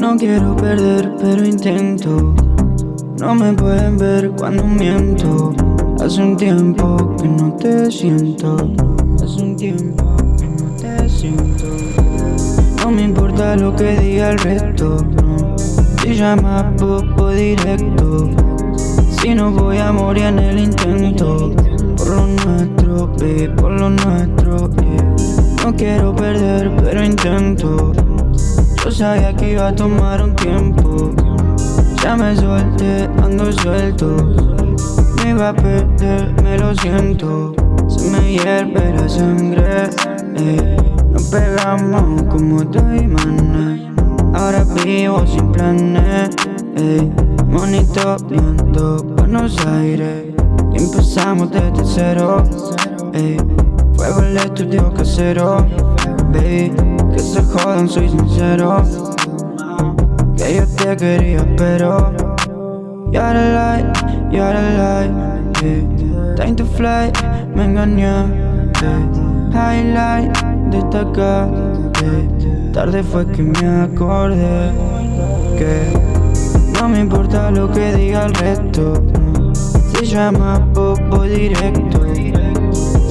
No quiero perder, pero intento. No me pueden ver cuando miento. Hace un tiempo que no te siento. Hace un tiempo que no te siento. No me importa lo que diga el resto. Si llamas poco directo. Si no voy a morir en el intento. Por lo nuestro, baby, por lo nuestro. Quiero perder, pero intento. Yo sabía que iba a tomar un tiempo. Ya me solté, ando suelto. Me iba a perder, me lo siento. Se me hierve la sangre. Eh. Nos pegamos como dos imanes. Ahora vivo sin planes. Eh. Monitoreando Buenos Aires. Y empezamos desde cero. Fuego el estudio casero. Baby, que se jodan, soy sincero. Que yo te quería, pero You're the light, you're the light yeah. Time to fly, me engañé yeah. Highlight, destacar yeah. Tarde fue que me acordé Que no me importa lo que diga el resto Se llama popo directo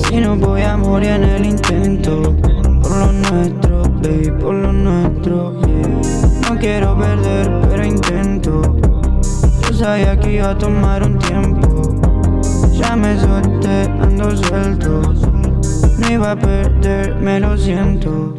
Si no voy a morir en el intento. Por lo nuestro, baby, por lo nuestro No quiero perder, pero intento. Yo sabía que iba a tomar un tiempo. Ya me solté, ando suelto. No iba a perder, me lo siento